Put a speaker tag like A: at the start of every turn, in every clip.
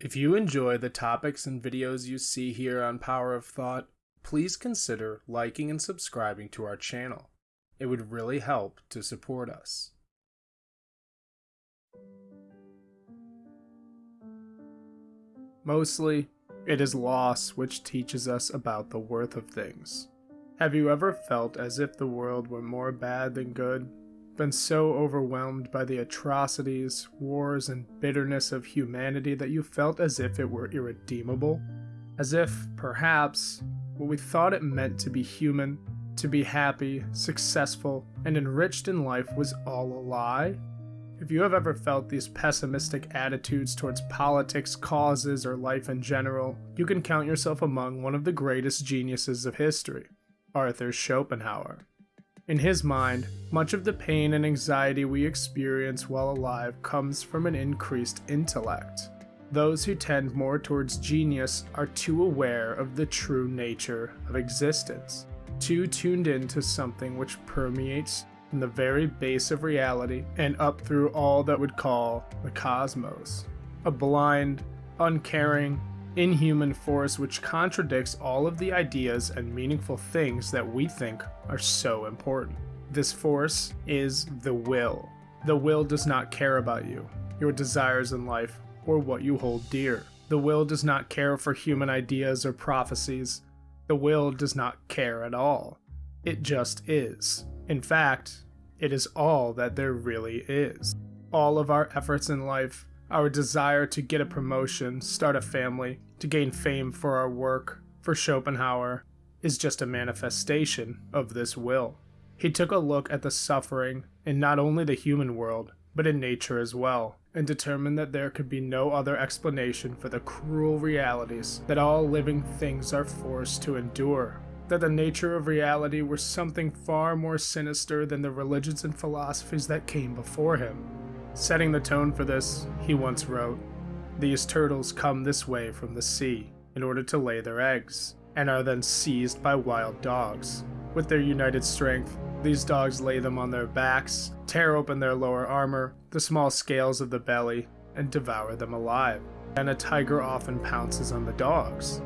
A: If you enjoy the topics and videos you see here on Power of Thought, please consider liking and subscribing to our channel. It would really help to support us. Mostly, it is loss which teaches us about the worth of things. Have you ever felt as if the world were more bad than good? Been so overwhelmed by the atrocities, wars, and bitterness of humanity that you felt as if it were irredeemable? As if, perhaps, what we thought it meant to be human, to be happy, successful, and enriched in life was all a lie? If you have ever felt these pessimistic attitudes towards politics, causes, or life in general, you can count yourself among one of the greatest geniuses of history, Arthur Schopenhauer. In his mind, much of the pain and anxiety we experience while alive comes from an increased intellect. Those who tend more towards genius are too aware of the true nature of existence, too tuned in to something which permeates from the very base of reality and up through all that would call the cosmos. A blind, uncaring, inhuman force which contradicts all of the ideas and meaningful things that we think are so important. This force is the will. The will does not care about you, your desires in life, or what you hold dear. The will does not care for human ideas or prophecies. The will does not care at all. It just is. In fact, it is all that there really is. All of our efforts in life, our desire to get a promotion, start a family, to gain fame for our work, for Schopenhauer, is just a manifestation of this will. He took a look at the suffering in not only the human world, but in nature as well, and determined that there could be no other explanation for the cruel realities that all living things are forced to endure. That the nature of reality was something far more sinister than the religions and philosophies that came before him. Setting the tone for this, he once wrote, These turtles come this way from the sea in order to lay their eggs, and are then seized by wild dogs. With their united strength, these dogs lay them on their backs, tear open their lower armor, the small scales of the belly, and devour them alive. And a tiger often pounces on the dogs.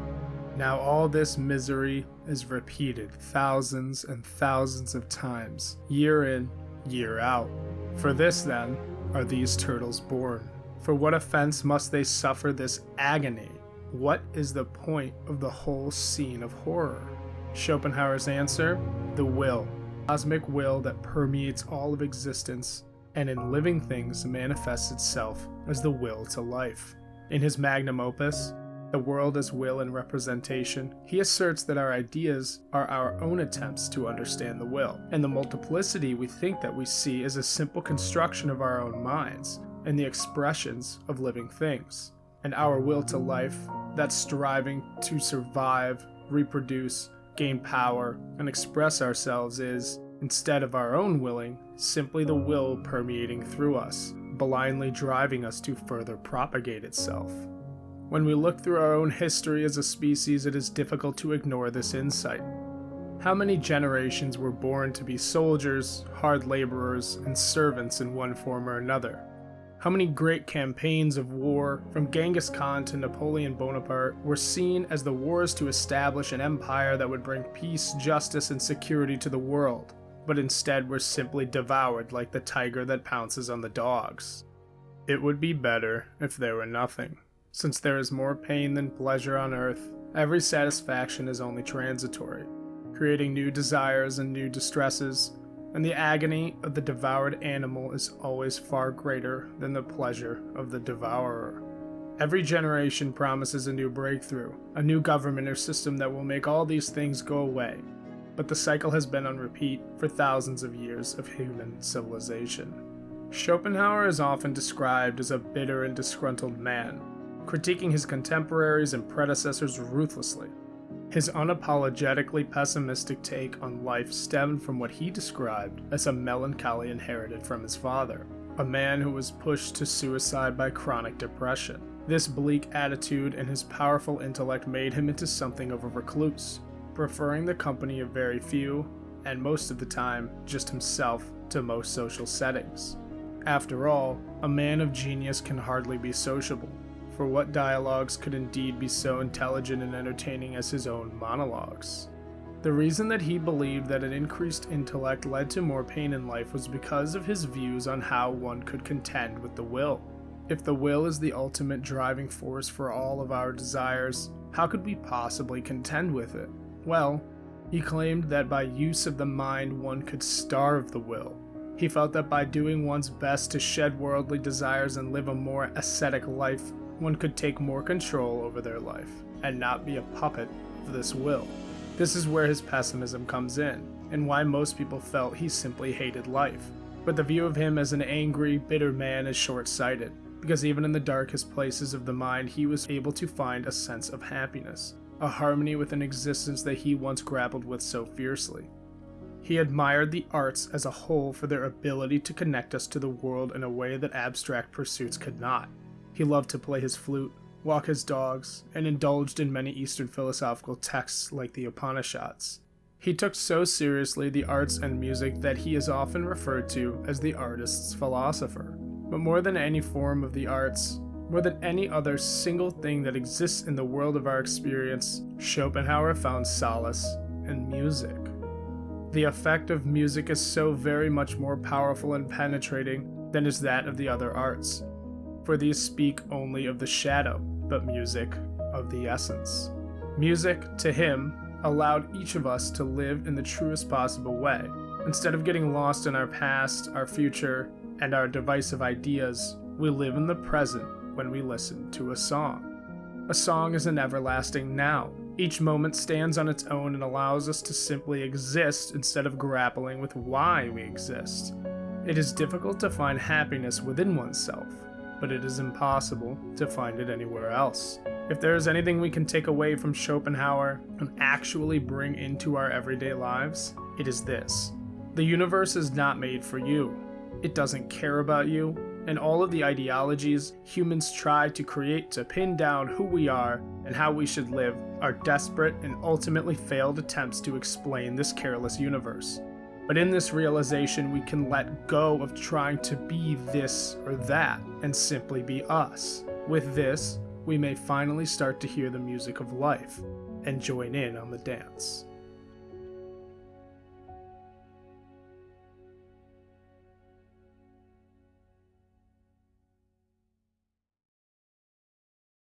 A: Now all this misery is repeated thousands and thousands of times, year in, year out. For this, then, are these turtles born? For what offense must they suffer this agony? What is the point of the whole scene of horror? Schopenhauer's answer the will, cosmic will that permeates all of existence and in living things manifests itself as the will to life. In his magnum opus, The World as Will and Representation, he asserts that our ideas are our own attempts to understand the will, and the multiplicity we think that we see is a simple construction of our own minds and the expressions of living things. And our will to life, that striving to survive, reproduce, gain power, and express ourselves is, instead of our own willing, simply the will permeating through us, blindly driving us to further propagate itself. When we look through our own history as a species, it is difficult to ignore this insight. How many generations were born to be soldiers, hard laborers, and servants in one form or another? How many great campaigns of war, from Genghis Khan to Napoleon Bonaparte, were seen as the wars to establish an empire that would bring peace, justice, and security to the world, but instead were simply devoured like the tiger that pounces on the dogs? It would be better if there were nothing. Since there is more pain than pleasure on earth, every satisfaction is only transitory, creating new desires and new distresses, and the agony of the devoured animal is always far greater than the pleasure of the devourer. Every generation promises a new breakthrough, a new government or system that will make all these things go away, but the cycle has been on repeat for thousands of years of human civilization. Schopenhauer is often described as a bitter and disgruntled man, critiquing his contemporaries and predecessors ruthlessly. His unapologetically pessimistic take on life stemmed from what he described as a melancholy inherited from his father, a man who was pushed to suicide by chronic depression. This bleak attitude and his powerful intellect made him into something of a recluse, preferring the company of very few, and most of the time, just himself, to most social settings. After all, a man of genius can hardly be sociable, for what dialogues could indeed be so intelligent and entertaining as his own monologues. The reason that he believed that an increased intellect led to more pain in life was because of his views on how one could contend with the will. If the will is the ultimate driving force for all of our desires, how could we possibly contend with it? Well, he claimed that by use of the mind one could starve the will. He felt that by doing one's best to shed worldly desires and live a more ascetic life, one could take more control over their life and not be a puppet of this will. This is where his pessimism comes in, and why most people felt he simply hated life. But the view of him as an angry, bitter man is short sighted, because even in the darkest places of the mind, he was able to find a sense of happiness, a harmony with an existence that he once grappled with so fiercely. He admired the arts as a whole for their ability to connect us to the world in a way that abstract pursuits could not. He loved to play his flute, walk his dogs, and indulged in many Eastern philosophical texts like the Upanishads. He took so seriously the arts and music that he is often referred to as the artist's philosopher. But more than any form of the arts, more than any other single thing that exists in the world of our experience, Schopenhauer found solace in music. The effect of music is so very much more powerful and penetrating than is that of the other arts, for these speak only of the shadow, but music of the essence. Music, to him, allowed each of us to live in the truest possible way. Instead of getting lost in our past, our future, and our divisive ideas, we live in the present when we listen to a song. A song is an everlasting now. Each moment stands on its own and allows us to simply exist instead of grappling with why we exist. It is difficult to find happiness within oneself, but it is impossible to find it anywhere else. If there is anything we can take away from Schopenhauer and actually bring into our everyday lives, it is this. The universe is not made for you. It doesn't care about you, and all of the ideologies humans try to create to pin down who we are and how we should live are desperate and ultimately failed attempts to explain this careless universe. But in this realization, we can let go of trying to be this or that and simply be us. With this, we may finally start to hear the music of life and join in on the dance.